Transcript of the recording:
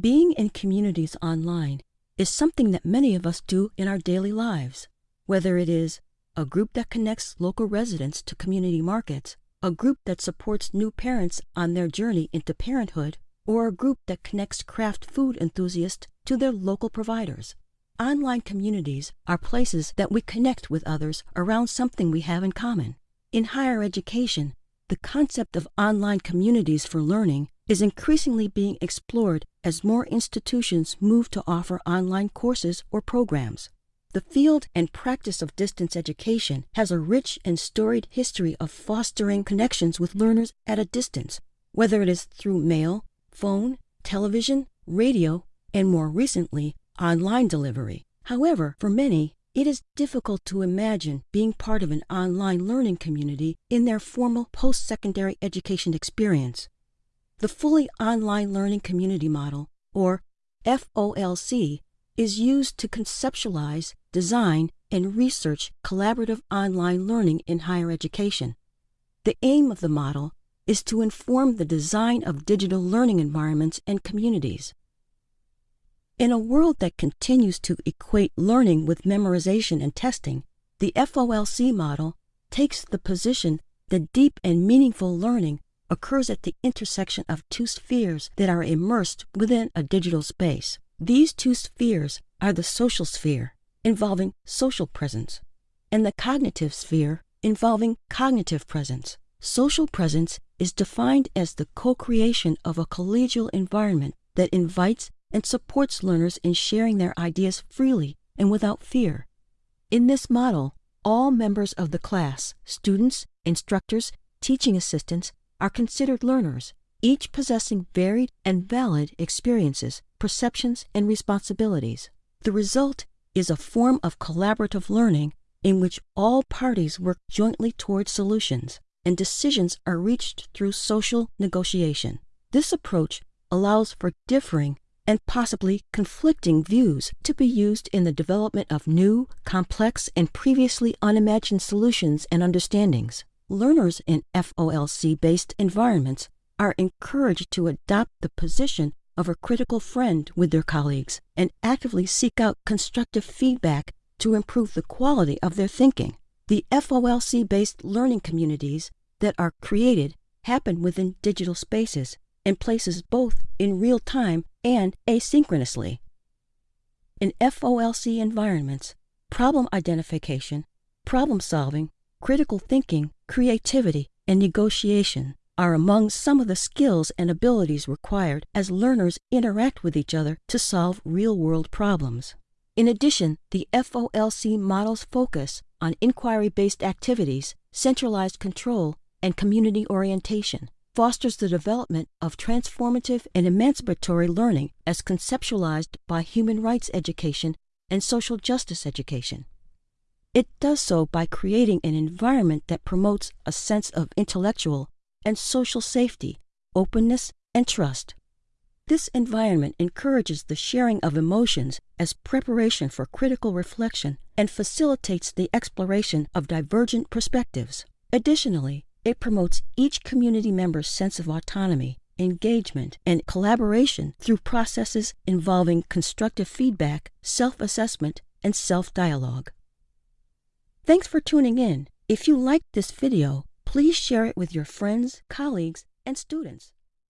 Being in communities online is something that many of us do in our daily lives, whether it is a group that connects local residents to community markets, a group that supports new parents on their journey into parenthood, or a group that connects craft food enthusiasts to their local providers. Online communities are places that we connect with others around something we have in common. In higher education, the concept of online communities for learning is increasingly being explored as more institutions move to offer online courses or programs. The field and practice of distance education has a rich and storied history of fostering connections with learners at a distance, whether it is through mail, phone, television, radio, and more recently, online delivery. However, for many, it is difficult to imagine being part of an online learning community in their formal post secondary education experience. The Fully Online Learning Community Model, or FOLC, is used to conceptualize, design, and research collaborative online learning in higher education. The aim of the model is to inform the design of digital learning environments and communities. In a world that continues to equate learning with memorization and testing, the FOLC model takes the position that deep and meaningful learning occurs at the intersection of two spheres that are immersed within a digital space. These two spheres are the social sphere, involving social presence, and the cognitive sphere, involving cognitive presence. Social presence is defined as the co creation of a collegial environment that invites and supports learners in sharing their ideas freely and without fear. In this model, all members of the class, students, instructors, teaching assistants, are considered learners, each possessing varied and valid experiences, perceptions, and responsibilities. The result is a form of collaborative learning in which all parties work jointly toward solutions and decisions are reached through social negotiation. This approach allows for differing and possibly conflicting views to be used in the development of new, complex, and previously unimagined solutions and understandings. Learners in FOLC based environments are encouraged to adopt the position of a critical friend with their colleagues and actively seek out constructive feedback to improve the quality of their thinking. The FOLC based learning communities that are created happen within digital spaces and places both in real time and asynchronously. In FOLC environments, problem identification, problem solving, critical thinking, creativity, and negotiation are among some of the skills and abilities required as learners interact with each other to solve real world problems. In addition, the FOLC model's focus on inquiry based activities, centralized control, and community orientation fosters the development of transformative and emancipatory learning as conceptualized by human rights education and social justice education. It does so by creating an environment that promotes a sense of intellectual and social safety, openness, and trust. This environment encourages the sharing of emotions as preparation for critical reflection and facilitates the exploration of divergent perspectives. Additionally, it promotes each community member's sense of autonomy, engagement, and collaboration through processes involving constructive feedback, self assessment, and self dialogue. Thanks for tuning in. If you liked this video, please share it with your friends, colleagues, and students.